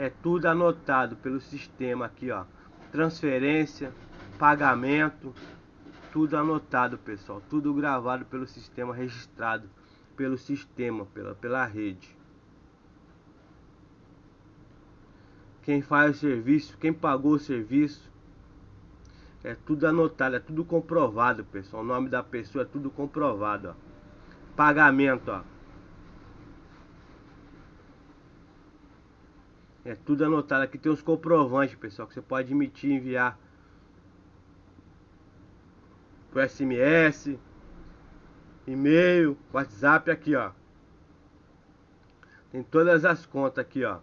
É tudo anotado pelo sistema aqui, ó. Transferência, pagamento, tudo anotado, pessoal. Tudo gravado pelo sistema, registrado pelo sistema, pela, pela rede. Quem faz o serviço, quem pagou o serviço. É tudo anotado, é tudo comprovado, pessoal. O nome da pessoa é tudo comprovado, ó. Pagamento, ó. É tudo anotado. Aqui tem os comprovantes, pessoal, que você pode emitir enviar por SMS, e-mail, WhatsApp aqui, ó. Tem todas as contas aqui, ó.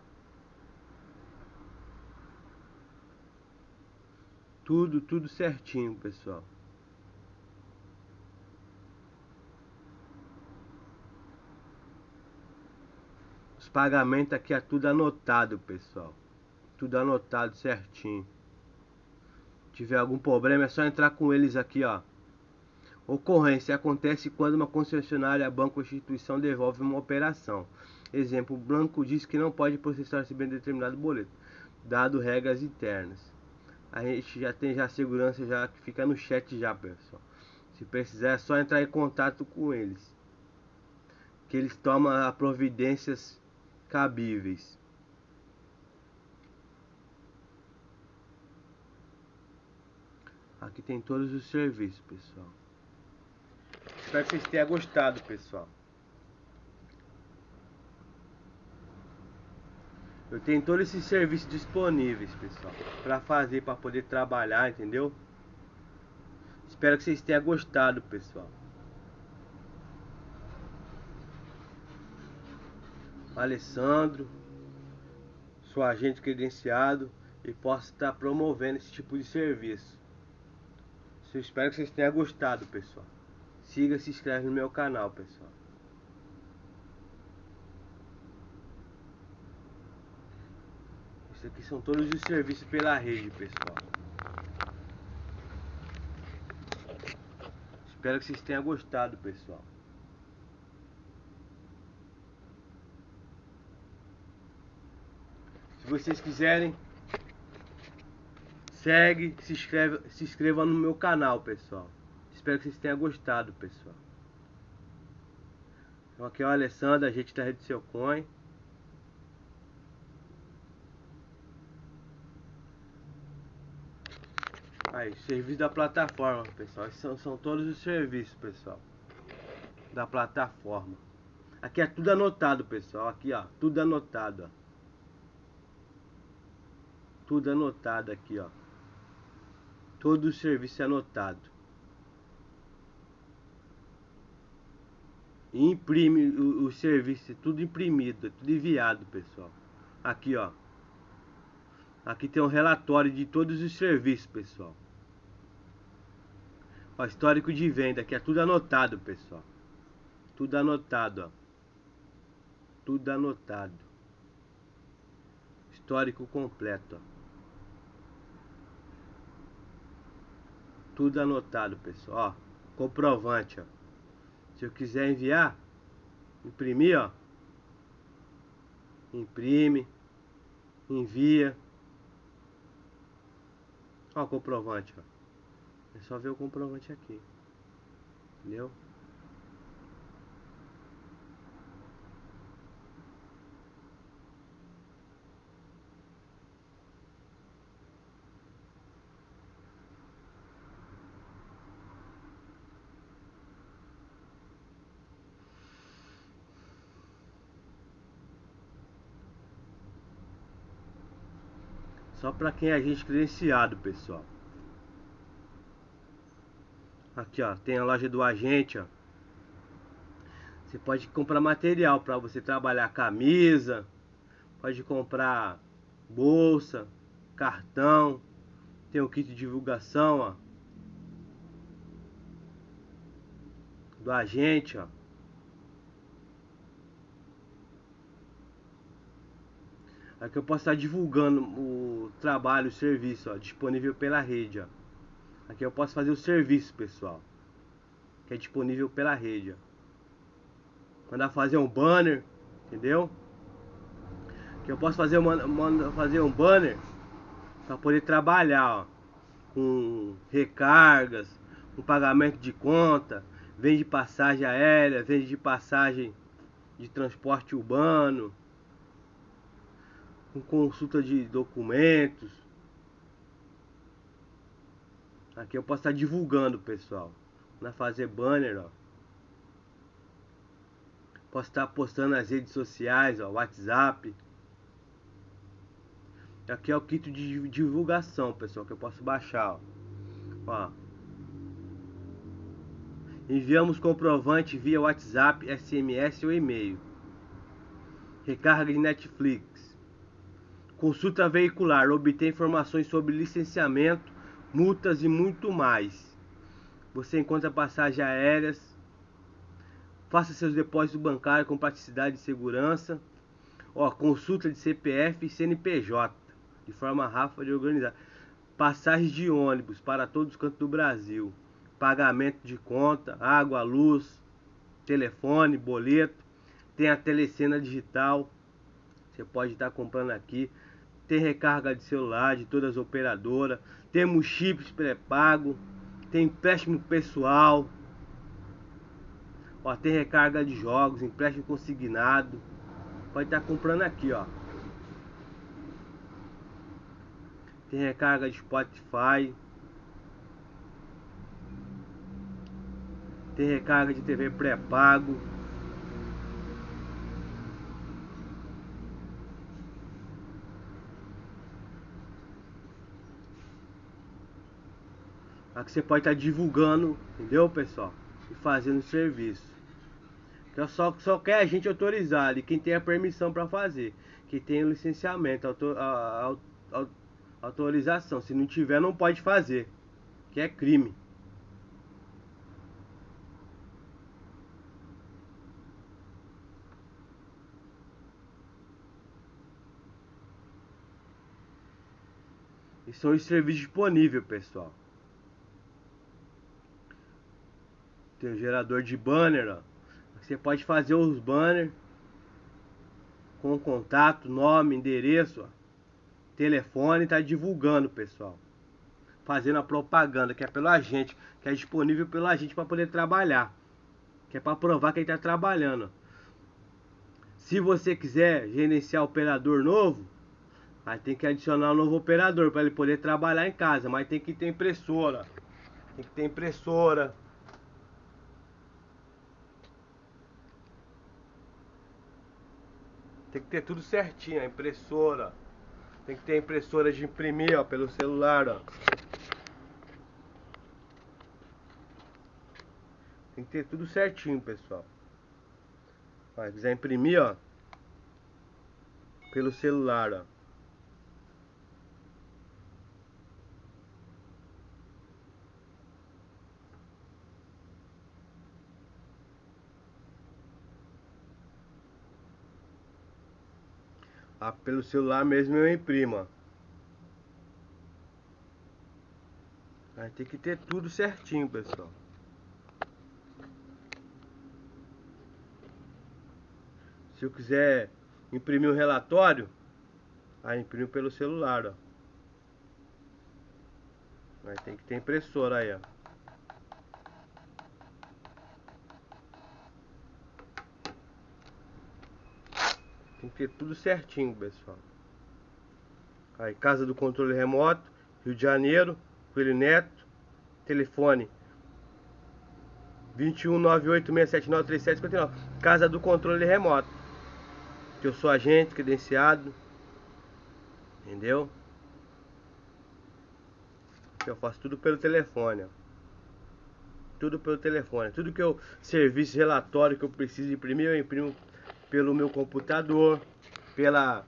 Tudo, tudo certinho, pessoal. Os pagamentos aqui é tudo anotado, pessoal. Tudo anotado certinho. Se tiver algum problema é só entrar com eles aqui, ó. Ocorrência acontece quando uma concessionária, banco ou instituição devolve uma operação. Exemplo, o banco diz que não pode processar esse bem determinado boleto, dado regras internas. A gente já tem já a segurança já que fica no chat já, pessoal. Se precisar é só entrar em contato com eles. Que eles tomam as providências cabíveis. Aqui tem todos os serviços, pessoal. Espero que vocês tenham gostado, pessoal. Eu tenho todos esses serviços disponíveis, pessoal, para fazer, para poder trabalhar, entendeu? Espero que vocês tenham gostado, pessoal. Alessandro, sou agente credenciado e posso estar promovendo esse tipo de serviço. Eu espero que vocês tenham gostado, pessoal. Siga se inscreve no meu canal, pessoal. Isso aqui são todos os serviços pela rede, pessoal. Espero que vocês tenham gostado, pessoal. Vocês quiserem, segue, se inscreve, se inscreva no meu canal, pessoal. Espero que vocês tenham gostado, pessoal. Então aqui é o Alessandro, a gente da Rede Seu Coin. Aí, serviço da plataforma, pessoal. Esses são, são todos os serviços, pessoal. Da plataforma. Aqui é tudo anotado, pessoal. Aqui, ó. Tudo anotado, ó. Tudo anotado aqui, ó. Todo o serviço é anotado. imprime o, o serviço, tudo imprimido, tudo enviado, pessoal. Aqui, ó. Aqui tem um relatório de todos os serviços, pessoal. Ó, histórico de venda, aqui é tudo anotado, pessoal. Tudo anotado, ó. Tudo anotado. Histórico completo, ó. Tudo anotado, pessoal. Ó, comprovante, ó. Se eu quiser enviar, imprimir, ó. Imprime, envia. Ó comprovante, ó. É só ver o comprovante aqui. Entendeu? Só para quem é agente credenciado, pessoal. Aqui, ó, tem a loja do agente, ó. Você pode comprar material para você trabalhar camisa, pode comprar bolsa, cartão, tem o kit de divulgação, ó. Do agente, ó. Aqui eu posso estar divulgando o trabalho, o serviço, ó, disponível pela rede, ó. Aqui eu posso fazer o serviço, pessoal. Que é disponível pela rede, ó. Mandar fazer um banner, entendeu? Que eu posso fazer, uma, fazer um banner para poder trabalhar, ó, com recargas, com pagamento de conta, vende passagem aérea, vende de passagem de transporte urbano, com consulta de documentos. Aqui eu posso estar divulgando, pessoal. Na fazer banner, ó. Posso estar postando nas redes sociais, ó, WhatsApp. Aqui é o kit de divulgação, pessoal, que eu posso baixar, ó. ó. Enviamos comprovante via WhatsApp, SMS ou e-mail. Recarga de Netflix. Consulta veicular. Obter informações sobre licenciamento, multas e muito mais. Você encontra passagens aéreas. Faça seus depósitos bancários com praticidade e segurança. Ó, consulta de CPF e CNPJ. De forma rápida e organizada. Passagens de ônibus para todos os cantos do Brasil pagamento de conta, água, luz, telefone, boleto. Tem a telecena digital. Você pode estar comprando aqui. Tem recarga de celular de todas as operadoras. Temos chips pré-pago. Tem empréstimo pessoal. Ó, tem recarga de jogos, empréstimo consignado. Pode estar comprando aqui, ó. Tem recarga de Spotify. Tem recarga de TV pré-pago. Aqui você pode estar divulgando, entendeu, pessoal? E fazendo serviço. Então só, só quer a gente autorizar ali, quem tem a permissão para fazer. Que tem o licenciamento, autor, a, a, a, autorização. Se não tiver, não pode fazer. Que é crime. E são os serviços disponíveis, pessoal. Tem o gerador de banner, ó. Você pode fazer os banners com contato, nome, endereço, ó. telefone, tá divulgando, pessoal. Fazendo a propaganda, que é pelo agente, que é disponível pelo agente para poder trabalhar. Que é para provar que ele está trabalhando. Se você quiser gerenciar operador novo, Aí tem que adicionar um novo operador para ele poder trabalhar em casa. Mas tem que ter impressora. Tem que ter impressora. Tem que ter tudo certinho, a impressora. Tem que ter impressora de imprimir, ó, pelo celular, ó. Tem que ter tudo certinho, pessoal. Se quiser imprimir, ó, pelo celular, ó. Ah, pelo celular mesmo eu imprimo. Aí tem que ter tudo certinho, pessoal. Se eu quiser imprimir um relatório, aí imprimo pelo celular, ó. Aí tem que ter impressora aí, ó. Ter tudo certinho, pessoal. Aí, casa do controle remoto, Rio de Janeiro, Coelho Neto, telefone 21986793759, casa do controle remoto. Que eu sou agente credenciado. Entendeu? Eu faço tudo pelo telefone, ó. Tudo pelo telefone. Tudo que eu serviço relatório que eu preciso imprimir, eu imprimo pelo meu computador, pela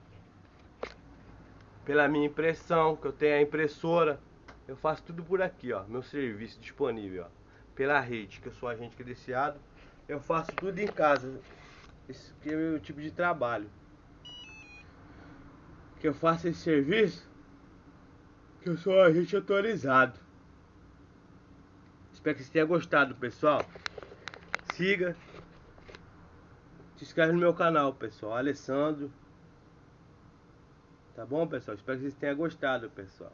pela minha impressão, que eu tenho a impressora. Eu faço tudo por aqui, ó, meu serviço disponível, ó, pela rede, que eu sou agente credenciado. Eu faço tudo em casa. Esse é o meu tipo de trabalho. Que eu faço esse serviço, que eu sou agente autorizado. Espero que você tenha gostado, pessoal. Siga, se inscreve no meu canal, pessoal. Alessandro. Tá bom, pessoal? Espero que vocês tenham gostado, pessoal.